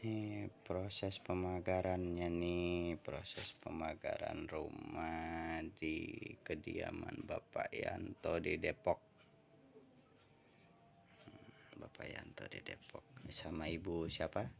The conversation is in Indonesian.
Ini proses pemagarannya nih, proses pemagaran rumah di kediaman Bapak Yanto di Depok. Hmm, Bapak Yanto di Depok sama Ibu siapa?